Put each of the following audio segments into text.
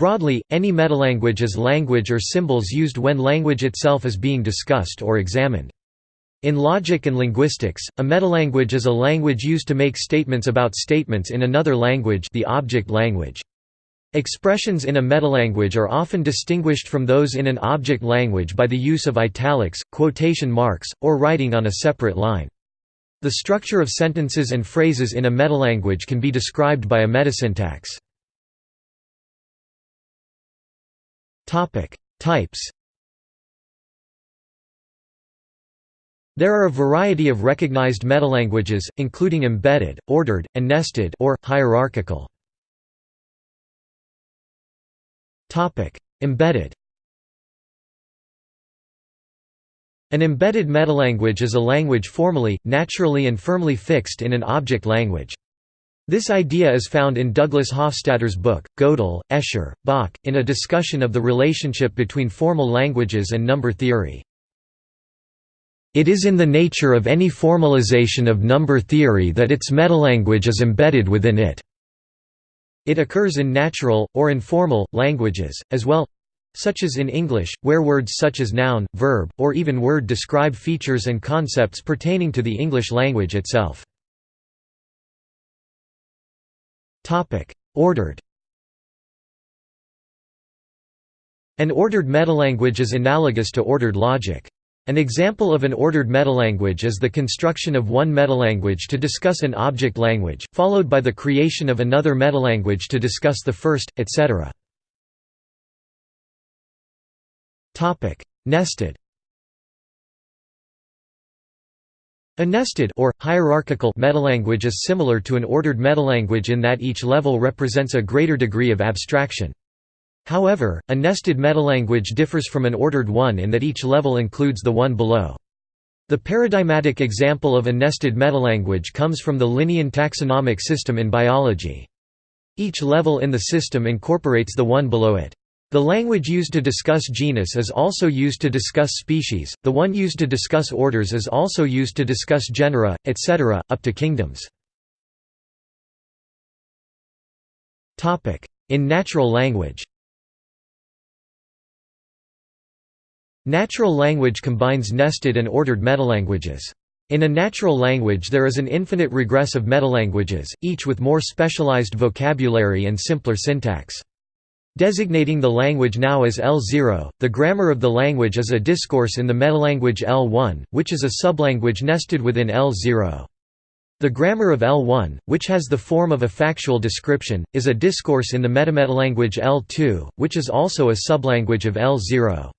Broadly, any metalanguage is language or symbols used when language itself is being discussed or examined. In logic and linguistics, a metalanguage is a language used to make statements about statements in another language the object language. Expressions in a metalanguage are often distinguished from those in an object language by the use of italics, quotation marks, or writing on a separate line. The structure of sentences and phrases in a metalanguage can be described by a metasyntax. Types There are a variety of recognized metalanguages, including embedded, ordered, and nested or, hierarchical. Topic: embedded An embedded metalanguage is a language formally, naturally and firmly fixed in an object language. This idea is found in Douglas Hofstadter's book, Gödel, Escher, Bach, in a discussion of the relationship between formal languages and number theory. It is in the nature of any formalization of number theory that its metalanguage is embedded within it. It occurs in natural, or informal, languages, as well, such as in English, where words such as noun, verb, or even word describe features and concepts pertaining to the English language itself. Ordered An ordered metalanguage is analogous to ordered logic. An example of an ordered metalanguage is the construction of one metalanguage to discuss an object language, followed by the creation of another metalanguage to discuss the first, etc. Nested A nested or, hierarchical metalanguage is similar to an ordered metalanguage in that each level represents a greater degree of abstraction. However, a nested metalanguage differs from an ordered one in that each level includes the one below. The paradigmatic example of a nested metalanguage comes from the Linnean taxonomic system in biology. Each level in the system incorporates the one below it. The language used to discuss genus is also used to discuss species, the one used to discuss orders is also used to discuss genera, etc., up to kingdoms. In natural language Natural language combines nested and ordered metalanguages. In a natural language there is an infinite regress of metalanguages, each with more specialized vocabulary and simpler syntax. Designating the language now as L0, the grammar of the language is a discourse in the metalanguage L1, which is a sublanguage nested within L0. The grammar of L1, which has the form of a factual description, is a discourse in the metametalanguage L2, which is also a sublanguage of L0.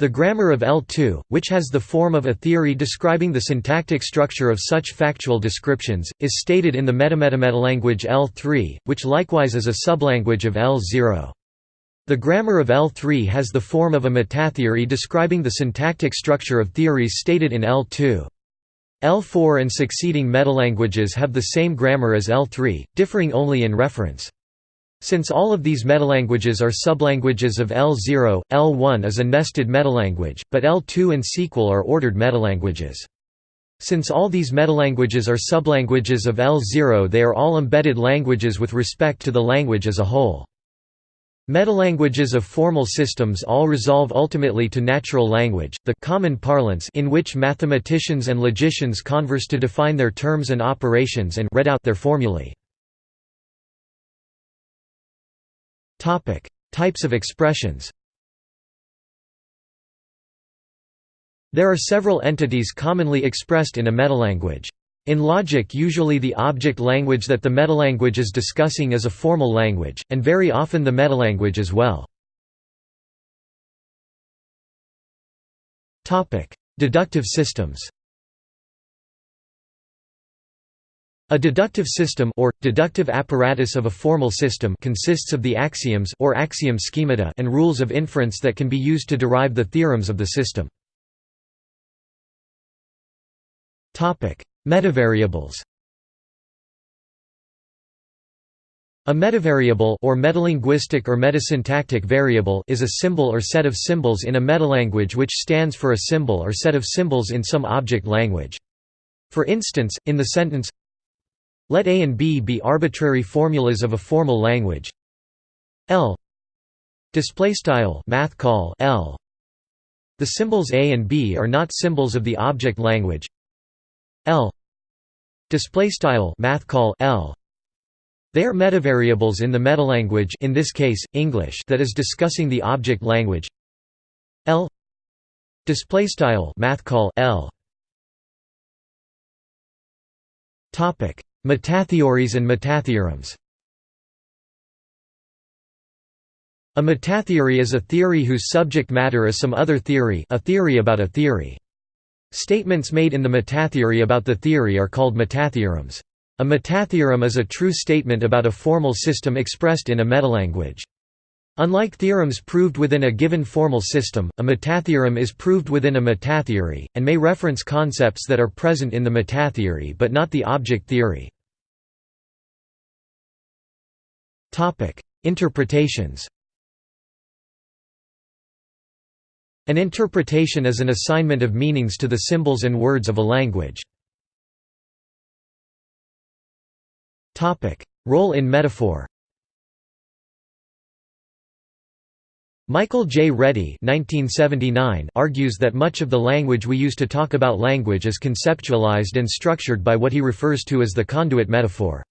The grammar of L2, which has the form of a theory describing the syntactic structure of such factual descriptions, is stated in the metametametalanguage L3, which likewise is a sublanguage of L0. The grammar of L3 has the form of a metatheory describing the syntactic structure of theories stated in L2. L4 and succeeding metalanguages have the same grammar as L3, differing only in reference. Since all of these metalanguages are sublanguages of L0, L1 is a nested metalanguage, but L2 and sequel are ordered metalanguages. Since all these metalanguages are sublanguages of L0 they are all embedded languages with respect to the language as a whole. Metalanguages of formal systems all resolve ultimately to natural language, the common parlance in which mathematicians and logicians converse to define their terms and operations and read out their formulae. Topic: Types of expressions. There are several entities commonly expressed in a metalanguage. In logic usually the object language that the metalanguage is discussing is a formal language, and very often the metalanguage as well. Deductive systems A deductive system or, deductive apparatus of a formal system consists of the axioms or axiom schemata and rules of inference that can be used to derive the theorems of the system. Metavariables A metavariable or metalinguistic or metasyntactic variable is a symbol or set of symbols in a metalanguage which stands for a symbol or set of symbols in some object language. For instance, in the sentence let A and B be arbitrary formulas of a formal language. L Display style math call L. The symbols a and b are not symbols of the object language. L. Display style math call L. They are metavariables in the metalanguage in this case English that is discussing the object language. L. Display style math call L. Topic: Metatheories and metatheorems. A metatheory is a theory whose subject matter is some other theory, a theory about a theory. Statements made in the metatheory about the theory are called metatheorems. A metatheorem is a true statement about a formal system expressed in a metalanguage. Unlike theorems proved within a given formal system, a metatheorem is proved within a metatheory, and may reference concepts that are present in the metatheory but not the object theory. Interpretations An interpretation is an assignment of meanings to the symbols and words of a language. Role in metaphor Michael J. Reddy argues that much of the language we use to talk about language is conceptualized and structured by what he refers to as the conduit metaphor.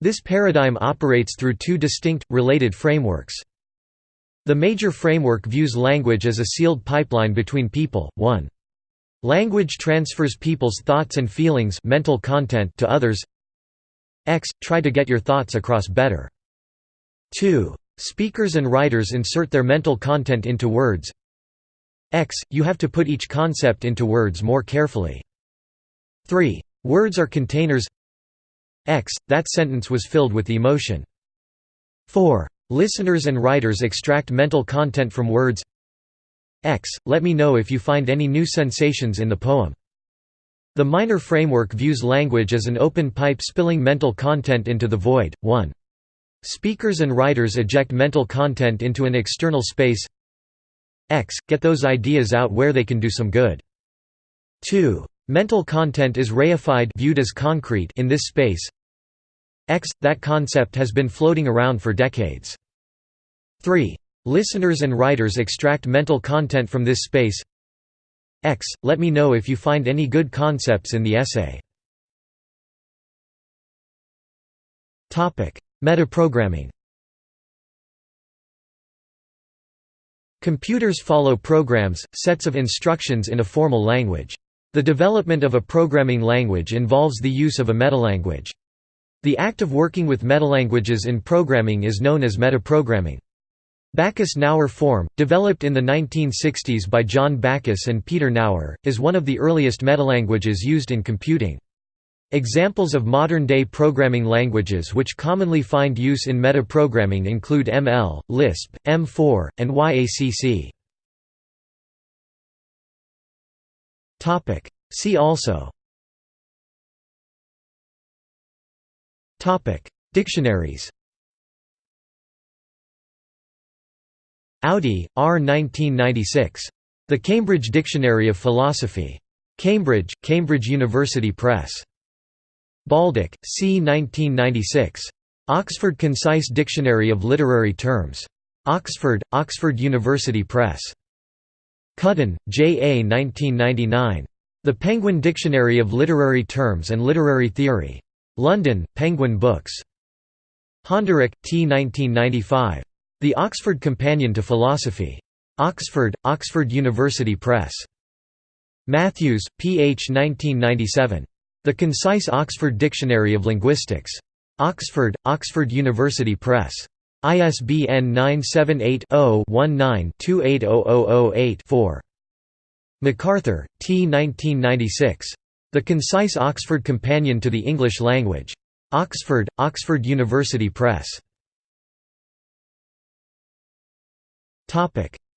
This paradigm operates through two distinct, related frameworks. The major framework views language as a sealed pipeline between people. 1. Language transfers people's thoughts and feelings mental content to others. X. Try to get your thoughts across better. 2. Speakers and writers insert their mental content into words. X. You have to put each concept into words more carefully. 3. Words are containers X. That sentence was filled with emotion. 4. Listeners and writers extract mental content from words X. Let me know if you find any new sensations in the poem. The minor framework views language as an open pipe spilling mental content into the void. 1. Speakers and writers eject mental content into an external space X. Get those ideas out where they can do some good. 2. Mental content is reified viewed as concrete in this space X. That concept has been floating around for decades. 3. Listeners and writers extract mental content from this space X. Let me know if you find any good concepts in the essay. Metaprogramming Computers follow programs, sets of instructions in a formal language. The development of a programming language involves the use of a metalanguage. The act of working with metalanguages in programming is known as metaprogramming. Backus-Naur form, developed in the 1960s by John Backus and Peter Naur, is one of the earliest metalanguages used in computing. Examples of modern-day programming languages which commonly find use in metaprogramming include ML, Lisp, M4, and YACC. See also Dictionaries. Audi, R. 1996. The Cambridge Dictionary of Philosophy. Cambridge, Cambridge University Press. Baldick, C. 1996. Oxford Concise Dictionary of Literary Terms. Oxford, Oxford University Press. Cuddon, J. A. 1999. The Penguin Dictionary of Literary Terms and Literary Theory. London, Penguin Books. Honderich, T. 1995. The Oxford Companion to Philosophy. Oxford, Oxford University Press. Matthews, P. H. 1997. The Concise Oxford Dictionary of Linguistics. Oxford, Oxford University Press. ISBN 978 0 19 280008 4. McArthur, T. 1996. The Concise Oxford Companion to the English Language. Oxford, Oxford University Press.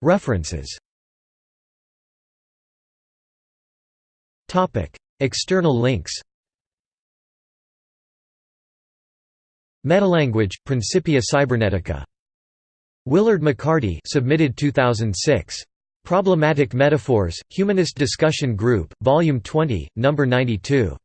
References External links Metalanguage, Principia Cybernetica. Willard McCarty submitted 2006. Problematic Metaphors, Humanist Discussion Group, Volume 20, No. 92.